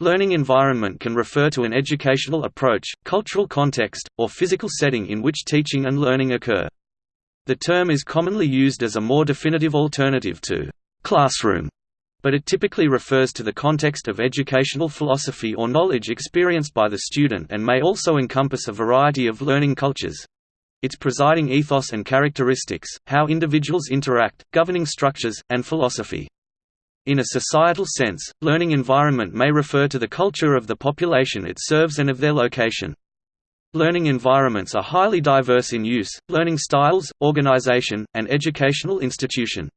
Learning environment can refer to an educational approach, cultural context, or physical setting in which teaching and learning occur. The term is commonly used as a more definitive alternative to classroom, but it typically refers to the context of educational philosophy or knowledge experienced by the student and may also encompass a variety of learning cultures. Its presiding ethos and characteristics, how individuals interact, governing structures, and philosophy. In a societal sense, learning environment may refer to the culture of the population it serves and of their location. Learning environments are highly diverse in use, learning styles, organization, and educational institution.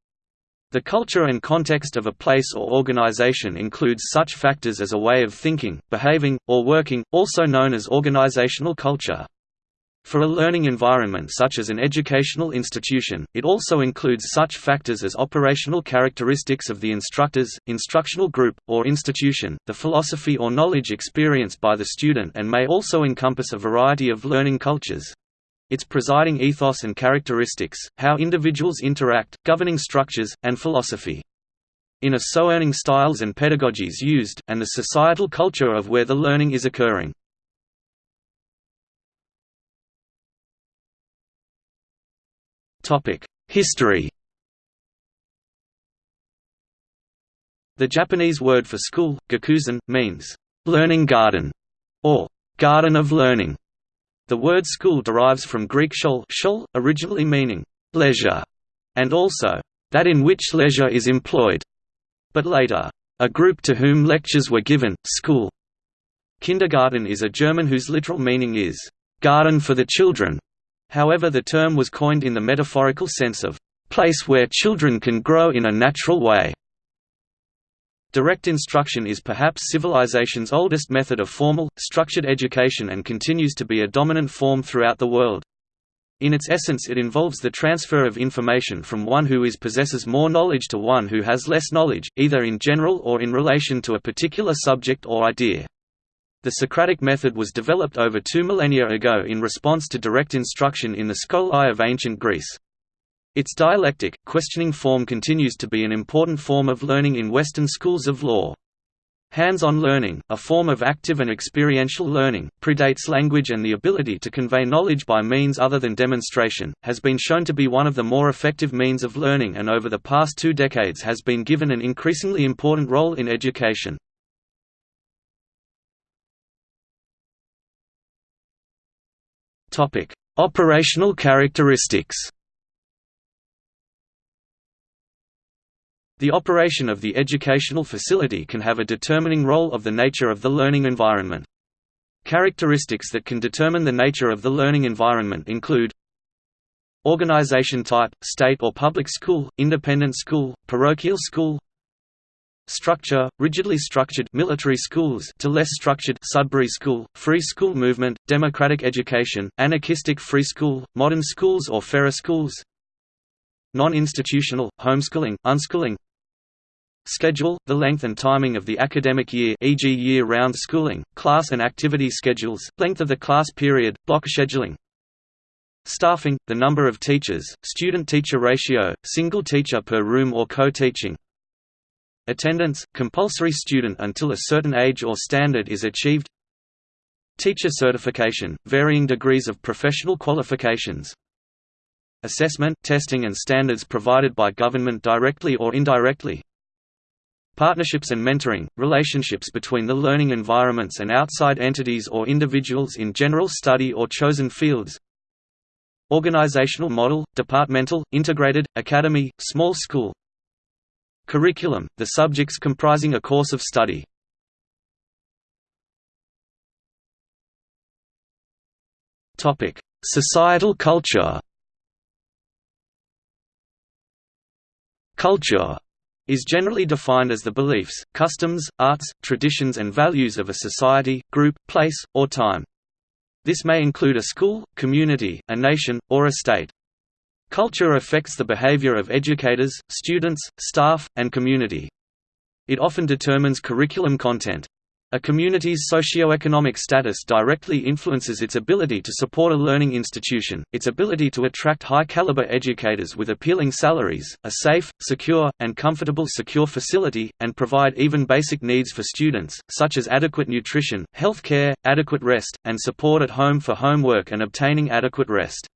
The culture and context of a place or organization includes such factors as a way of thinking, behaving, or working, also known as organizational culture. For a learning environment such as an educational institution, it also includes such factors as operational characteristics of the instructors, instructional group, or institution, the philosophy or knowledge experienced by the student and may also encompass a variety of learning cultures. Its presiding ethos and characteristics, how individuals interact, governing structures, and philosophy. In a so earning styles and pedagogies used, and the societal culture of where the learning is occurring. History The Japanese word for school, gakuen, means, "...learning garden", or "...garden of learning". The word school derives from Greek shul, shul originally meaning, "...leisure", and also, "...that in which leisure is employed", but later, "...a group to whom lectures were given, school". Kindergarten is a German whose literal meaning is, "...garden for the children", However the term was coined in the metaphorical sense of, "...place where children can grow in a natural way". Direct instruction is perhaps civilization's oldest method of formal, structured education and continues to be a dominant form throughout the world. In its essence it involves the transfer of information from one who is possesses more knowledge to one who has less knowledge, either in general or in relation to a particular subject or idea. The Socratic method was developed over two millennia ago in response to direct instruction in the skolai of ancient Greece. Its dialectic, questioning form continues to be an important form of learning in Western schools of law. Hands-on learning, a form of active and experiential learning, predates language and the ability to convey knowledge by means other than demonstration, has been shown to be one of the more effective means of learning and over the past two decades has been given an increasingly important role in education. Topic: Operational characteristics. The operation of the educational facility can have a determining role of the nature of the learning environment. Characteristics that can determine the nature of the learning environment include Organization type, state or public school, independent school, parochial school Structure, rigidly structured military schools to less structured Sudbury School, free school movement, democratic education, anarchistic free school, modern schools or Ferrer schools Non-institutional, homeschooling, unschooling Schedule, the length and timing of the academic year e.g. year-round schooling, class and activity schedules, length of the class period, block scheduling Staffing, the number of teachers, student-teacher ratio, single teacher per room or co-teaching Attendance, compulsory student until a certain age or standard is achieved. Teacher certification, varying degrees of professional qualifications. Assessment, testing and standards provided by government directly or indirectly. Partnerships and mentoring, relationships between the learning environments and outside entities or individuals in general study or chosen fields. Organizational model, departmental, integrated, academy, small school Curriculum, the subjects comprising a course of study. Societal culture Culture is generally defined as the beliefs, customs, arts, traditions and values of a society, group, place, or time. This may include a school, community, a nation, or a state. Culture affects the behavior of educators, students, staff, and community. It often determines curriculum content. A community's socio-economic status directly influences its ability to support a learning institution, its ability to attract high-caliber educators with appealing salaries, a safe, secure, and comfortable secure facility, and provide even basic needs for students, such as adequate nutrition, health care, adequate rest, and support at home for homework and obtaining adequate rest.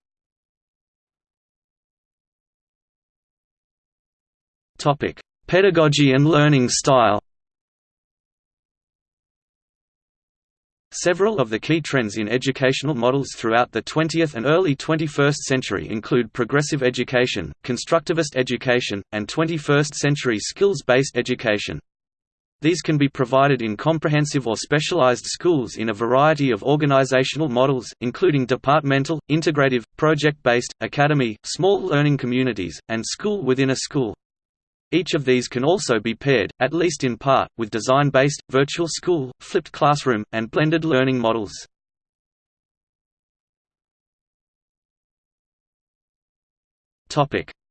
Pedagogy and learning style Several of the key trends in educational models throughout the 20th and early 21st century include progressive education, constructivist education, and 21st-century skills-based education. These can be provided in comprehensive or specialized schools in a variety of organizational models, including departmental, integrative, project-based, academy, small learning communities, and school within a school. Each of these can also be paired, at least in part, with design-based, virtual school, flipped classroom, and blended learning models.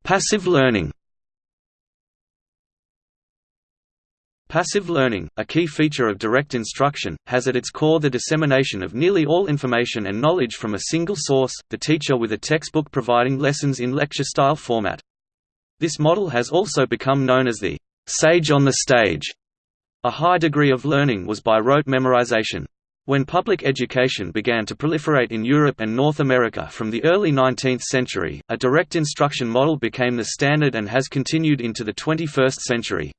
Passive learning Passive learning, a key feature of direct instruction, has at its core the dissemination of nearly all information and knowledge from a single source, the teacher with a textbook providing lessons in lecture-style format. This model has also become known as the «sage on the stage». A high degree of learning was by rote memorization. When public education began to proliferate in Europe and North America from the early 19th century, a direct instruction model became the standard and has continued into the 21st century.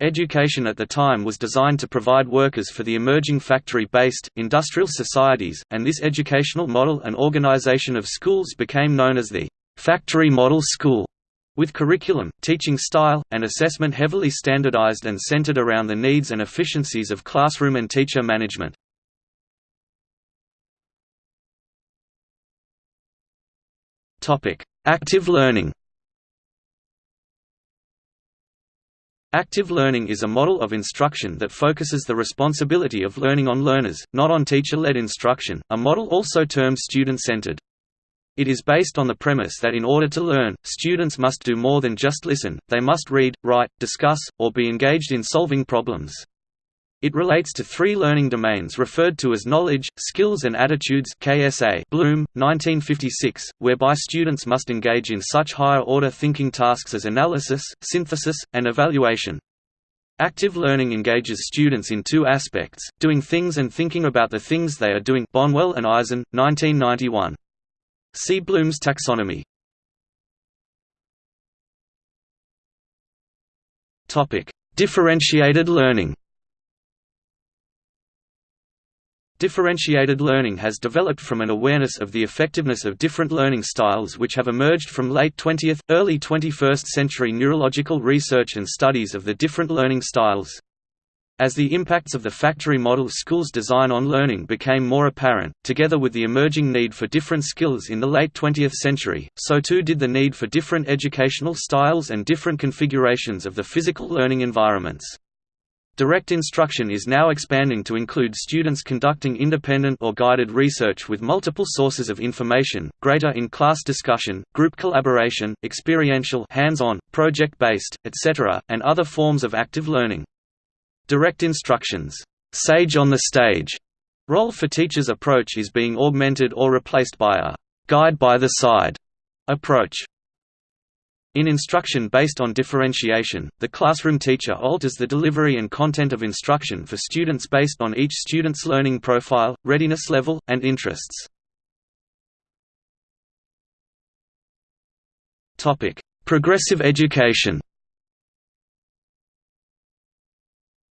Education at the time was designed to provide workers for the emerging factory-based, industrial societies, and this educational model and organization of schools became known as the factory model school. With curriculum, teaching style, and assessment heavily standardized and centered around the needs and efficiencies of classroom and teacher management. Active learning Active learning is a model of instruction that focuses the responsibility of learning on learners, not on teacher-led instruction, a model also termed student-centered. It is based on the premise that in order to learn, students must do more than just listen, they must read, write, discuss, or be engaged in solving problems. It relates to three learning domains referred to as knowledge, skills and attitudes KSA Bloom, 1956, whereby students must engage in such higher-order thinking tasks as analysis, synthesis, and evaluation. Active learning engages students in two aspects, doing things and thinking about the things they are doing Bonwell and Eison, 1991. See Bloom's taxonomy. Topic: Differentiated learning. Differentiated learning has developed from an awareness of the effectiveness of different learning styles which have emerged from late 20th, early 21st century neurological research and studies of the different learning styles. As the impacts of the factory model school's design on learning became more apparent, together with the emerging need for different skills in the late 20th century, so too did the need for different educational styles and different configurations of the physical learning environments. Direct instruction is now expanding to include students conducting independent or guided research with multiple sources of information, greater in-class discussion, group collaboration, experiential hands-on, project-based, etc., and other forms of active learning. Direct instructions, sage on the stage role for teachers approach is being augmented or replaced by a guide by the side approach. In instruction based on differentiation, the classroom teacher alters the delivery and content of instruction for students based on each student's learning profile, readiness level, and interests. Progressive education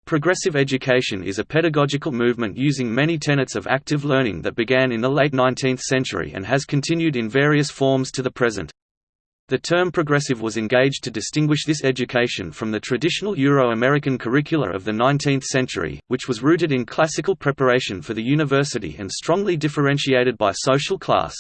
Progressive education is a pedagogical movement using many tenets of active learning that began in the late 19th century and has continued in various forms to the present. The term progressive was engaged to distinguish this education from the traditional Euro-American curricula of the 19th century, which was rooted in classical preparation for the university and strongly differentiated by social class.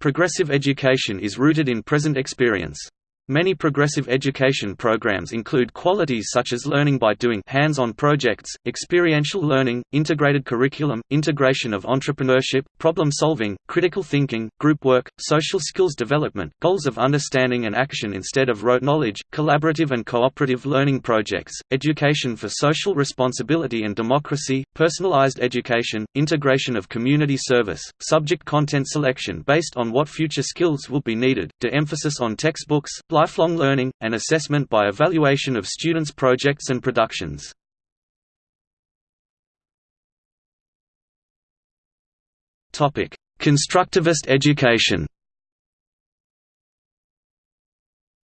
Progressive education is rooted in present experience. Many progressive education programs include qualities such as learning by doing hands-on projects, experiential learning, integrated curriculum, integration of entrepreneurship, problem-solving, critical thinking, group work, social skills development, goals of understanding and action instead of rote knowledge, collaborative and cooperative learning projects, education for social responsibility and democracy, personalized education, integration of community service, subject content selection based on what future skills will be needed, de-emphasis on textbooks, lifelong learning, and assessment by evaluation of students' projects and productions. Constructivist education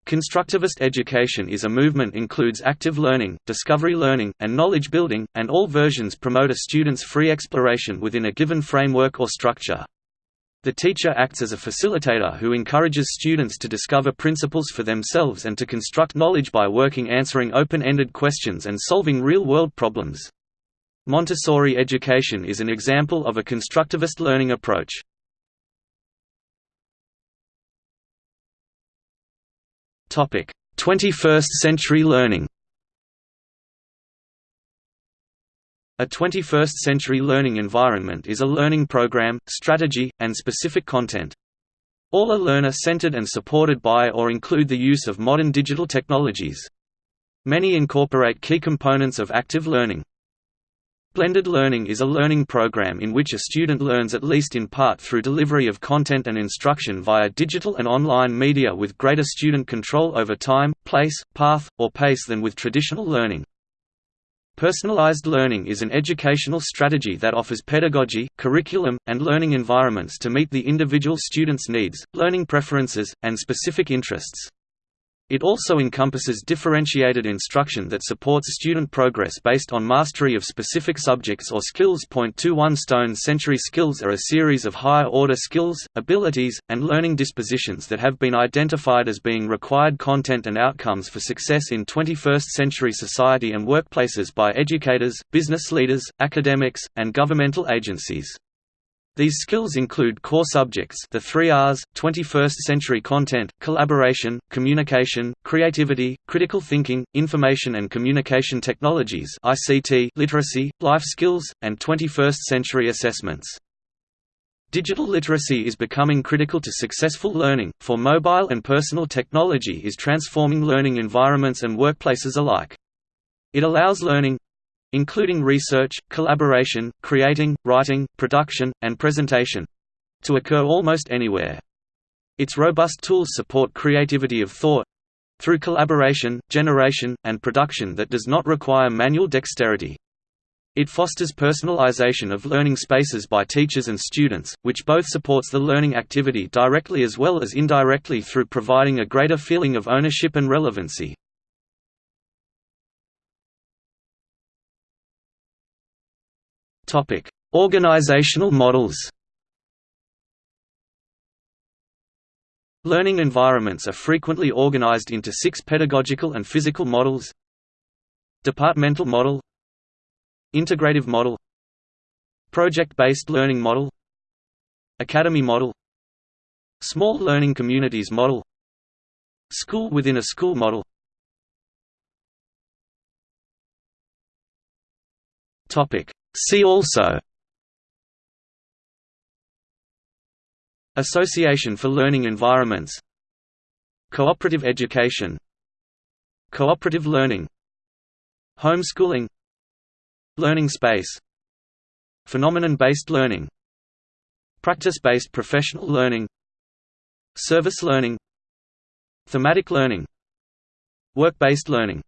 Constructivist education is a movement includes active learning, discovery learning, and knowledge building, and all versions promote a student's free exploration within a given framework or structure. The teacher acts as a facilitator who encourages students to discover principles for themselves and to construct knowledge by working answering open-ended questions and solving real-world problems. Montessori education is an example of a constructivist learning approach. Topic: 21st century learning. A 21st-century learning environment is a learning program, strategy, and specific content. All are learner-centered and supported by or include the use of modern digital technologies. Many incorporate key components of active learning. Blended learning is a learning program in which a student learns at least in part through delivery of content and instruction via digital and online media with greater student control over time, place, path, or pace than with traditional learning. Personalized learning is an educational strategy that offers pedagogy, curriculum, and learning environments to meet the individual student's needs, learning preferences, and specific interests. It also encompasses differentiated instruction that supports student progress based on mastery of specific subjects or skills. 21 Stone Century skills are a series of higher order skills, abilities, and learning dispositions that have been identified as being required content and outcomes for success in 21st century society and workplaces by educators, business leaders, academics, and governmental agencies. These skills include core subjects the three R's, 21st-century content, collaboration, communication, creativity, critical thinking, information and communication technologies ICT, literacy, life skills, and 21st-century assessments. Digital literacy is becoming critical to successful learning, for mobile and personal technology is transforming learning environments and workplaces alike. It allows learning, including research, collaboration, creating, writing, production, and presentation to occur almost anywhere. Its robust tools support creativity of thought through collaboration, generation, and production that does not require manual dexterity. It fosters personalization of learning spaces by teachers and students, which both supports the learning activity directly as well as indirectly through providing a greater feeling of ownership and relevancy. Topic: Organizational models. Learning environments are frequently organized into six pedagogical and physical models. Departmental model. Integrative model. Project-based learning model. Academy model. Small learning communities model. School within a school model See also Association for Learning Environments Cooperative education Cooperative learning Homeschooling Learning space Phenomenon-based learning Practice-based professional learning Service learning Thematic learning Work-based learning